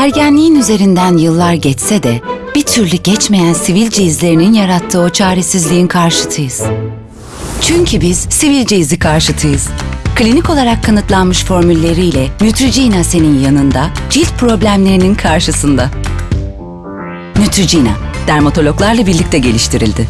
Ergenliğin üzerinden yıllar geçse de bir türlü geçmeyen sivilce izlerinin yarattığı o çaresizliğin karşıtıyız. Çünkü biz sivilce izi karşıtıyız. Klinik olarak kanıtlanmış formülleriyle Neutrogena senin yanında, cilt problemlerinin karşısında. Neutrogena, dermatologlarla birlikte geliştirildi.